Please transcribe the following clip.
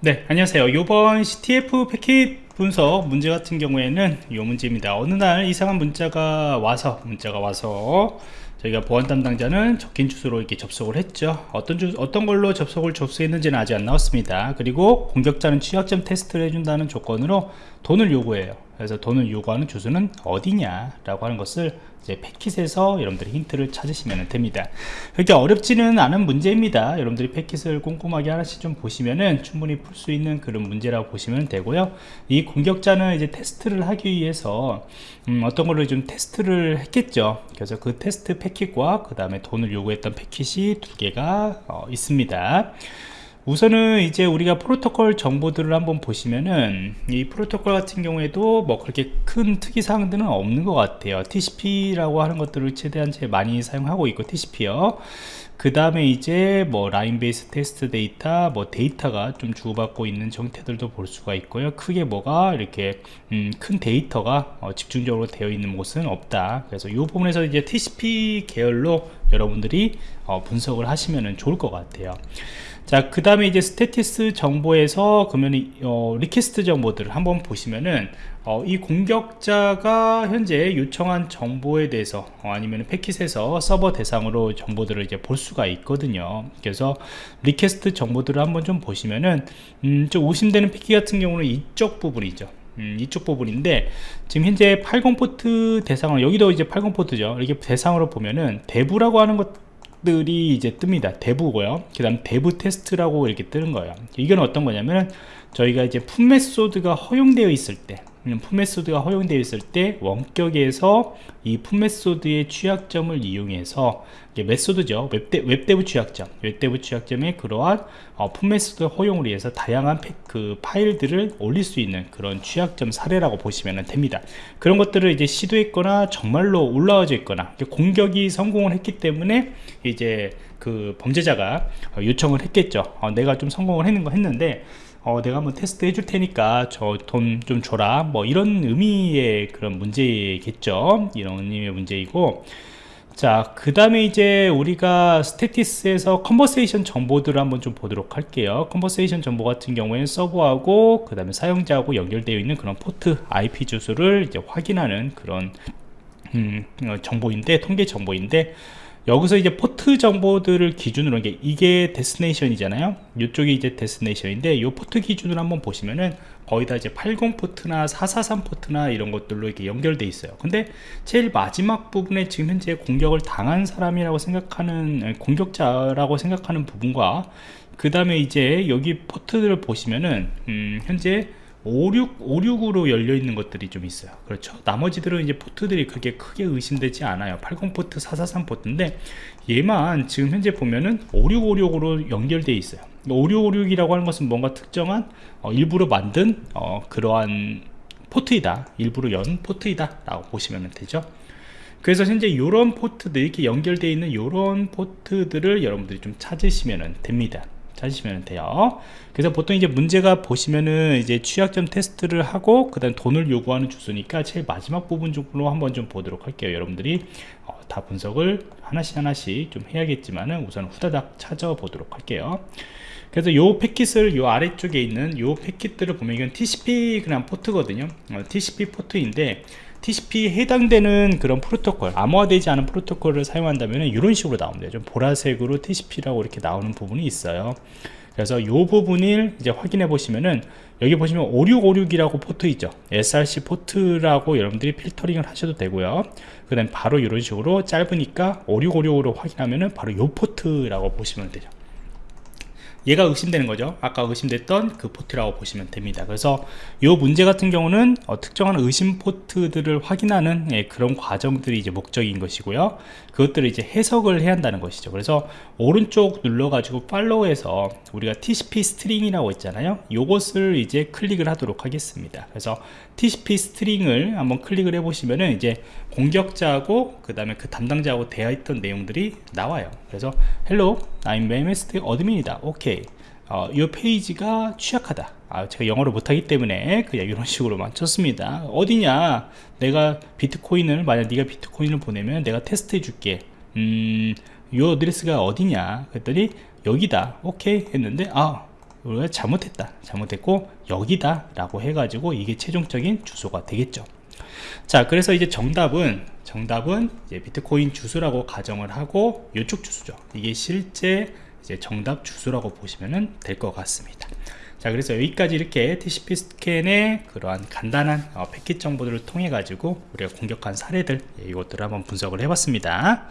네 안녕하세요. 요번 CTF 패킷 분석 문제 같은 경우에는 이 문제입니다. 어느 날 이상한 문자가 와서 문자가 와서 저희가 보안 담당자는 적힌 주소로 이렇게 접속을 했죠. 어떤 주, 어떤 걸로 접속을 접수했는지는 아직 안 나왔습니다. 그리고 공격자는 취약점 테스트를 해준다는 조건으로 돈을 요구해요 그래서 돈을 요구하는 주소는 어디냐 라고 하는 것을 이제 패킷에서 여러분들이 힌트를 찾으시면 됩니다. 그렇게 어렵지는 않은 문제입니다. 여러분들이 패킷을 꼼꼼하게 하나씩 좀 보시면은 충분히 풀 수 있는 그런 문제라고 보시면 되고요. 이 공격자는 이제 테스트를 하기 위해서 음, 어떤 걸로 좀 테스트를 했겠죠. 그래서 그 테스트 패킷과 그 다음에 돈을 요구했던 패킷이 두 개가 어, 있습니다 우선은 이제 우리가 프로토콜 정보들을 한번 보시면은 이 프로토콜 같은 경우에도 뭐 그렇게 큰 특이사항들은 없는 것 같아요. TCP라고 하는 것들을 최대한 제일 많이 사용하고 있고 TCP요. 그 다음에 이제 뭐 line based text data 뭐 데이터가 좀 주고받고 있는 형태들도 볼 수가 있고요. 크게 뭐가 이렇게 음, 큰 데이터가 어, 집중적으로 되어 있는 곳은 없다. 그래서 이 부분에서 이제 TCP 계열로 여러분들이 어, 분석을 하시면 좋을 것 같아요 자, 그 다음에 이제 statistics 정보에서 그러면 어, request 정보들을 한번 보시면은 어, 이 공격자가 현재 요청한 정보에 대해서 어, 아니면 패킷에서 서버 대상으로 정보들을 이제 볼 수가 있거든요. 그래서 request 정보들을 한번 좀 보시면은 음, 좀 의심되는 패킷 같은 경우는 이쪽 부분이죠. 음, 이쪽 부분인데 지금 현재 80포트 대상으로 여기도 이제 80포트죠. 이렇게 대상으로 보면은 DAV라고 하는 것 들이 이제 뜹니다. DAV고요. 그 다음 DAV 테스트라고 이렇게 뜨는 거예요. 이건 어떤 거냐면 저희가 이제 풋메소드가 허용되어 있을 때 풋메소드가 허용되어 있을 때 원격에서 이 PUT method의 취약점을 이용해서 method죠. 웹대, WebDAV 취약점. WebDAV 취약점의 그러한 어, PUT method 허용을 위해서 다양한 팩, 그 파일들을 올릴 수 있는 그런 취약점 사례라고 보시면 됩니다. 그런 것들을 이제 시도했거나 정말로 올라와져 있거나 공격이 성공을 했기 때문에 이제 그 범죄자가 요청을 했겠죠. 어, 내가 좀 성공을 했는 거 했는데 어, 내가 한번 테스트 해줄 테니까 저 돈 좀 줘라. 뭐 이런 의미의 그런 문제겠죠. 이런 의미의 문제이고. 자 그 다음에 이제 우리가 스테티스에서 컨버세이션 정보들을 한번 좀 보도록 할게요. conversation 정보 같은 경우에는 서버하고 그 다음에 사용자하고 연결되어 있는 그런 포트 IP 주소를 이제 확인하는 그런 음, 어, 정보인데 통계 정보인데 여기서 이제 포트 정보들을 기준으로 이게, 이게 destination이잖아요. 이쪽이 이제 destination인데 이 포트 기준으로 한번 보시면은 거의 다 이제 80 포트나 443 포트나 이런 것들로 이렇게 연결돼 있어요. 근데 제일 마지막 부분에 지금 현재 공격을 당한 사람이라고 생각하는 공격자라고 생각하는 부분과 그 다음에 이제 여기 포트들을 보시면은 음, 현재 56, 56으로 열려 있는 것들이 좀 있어요. 그렇죠? 나머지들은 이제 포트들이 그렇게 크게 의심되지 않아요. 80포트 443 포트인데 얘만 지금 현재 보면은 5656으로 연결되어 있어요. 5656이라고 하는 것은 뭔가 특정한 어, 일부러 만든 어, 그러한 포트이다. 일부러 연 포트이다. 라고 보시면 되죠. 그래서 현재 이런 포트들이 이렇게 연결되어 있는 이런 포트들을 여러분들이 좀 찾으시면 됩니다 찾으시면 돼요. 그래서 보통 이제 문제가 보시면은 이제 취약점 테스트를 하고 그 다음 돈을 요구하는 주소니까 제일 마지막 부분 쪽으로 한번 좀 보도록 할게요 여러분들이. 어, 다 분석을 하나씩 하나씩 좀 해야겠지만은 우선 후다닥 찾아보도록 할게요. 그래서 요 패킷을 요 아래쪽에 있는 요 패킷들을 보면 이건 TCP 그냥 포트거든요. 어, TCP 포트인데 TCP에 해당되는 그런 프로토콜 암호화되지 않은 프로토콜을 사용한다면 이런 식으로 나옵니다. 좀 보라색으로 TCP라고 이렇게 나오는 부분이 있어요. 그래서 이 부분을 이제 확인해 보시면은 여기 보시면 5656이라고 포트 있죠. SRC 포트라고 여러분들이 필터링을 하셔도 되고요. 그 다음 바로 이런 식으로 짧으니까 5656으로 확인하면은 바로 이 포트라고 보시면 되죠 얘가 의심되는 거죠. 아까 의심됐던 그 포트라고 보시면 됩니다. 그래서 이 문제 같은 경우는 어, 특정한 의심 포트들을 확인하는 예, 그런 과정들이 이제 목적인 것이고요. 그것들을 이제 해석을 해야 한다는 것이죠. 그래서 오른쪽 눌러 가지고 follow해서 우리가 TCP stream이라고 있잖아요. 요것을 이제 클릭을 하도록 하겠습니다. 그래서 TCP stream을 한번 클릭을 해 보시면은 이제 공격자하고 그 다음에 그 담당자하고 있던 내용들이 나와요. 그래서 hello I'm MST admin이다. 오케이 어, 이 페이지가 취약하다. 아, 제가 영어를 못하기 때문에 그냥 이런 식으로만 쳤습니다. 어디냐? 내가 비트코인을 만약 네가 비트코인을 보내면 내가 테스트 해 줄게. 음, 이 어드레스가 어디냐? 그랬더니 여기다. 오케이 했는데 아 우리가 잘못했다. 잘못했고 여기다 라고 해가지고 이게 최종적인 주소가 되겠죠 자 그래서 이제 정답은 정답은 이제 비트코인 주소라고 가정을 하고 이쪽 주소죠. 이게 실제 이제 정답 주소라고 보시면 될 것 같습니다. 자 그래서 여기까지 이렇게 TCP 스캔의 그러한 간단한 어, 패킷 정보들을 통해 가지고 우리가 공격한 사례들 예, 이것들을 한번 분석을 해봤습니다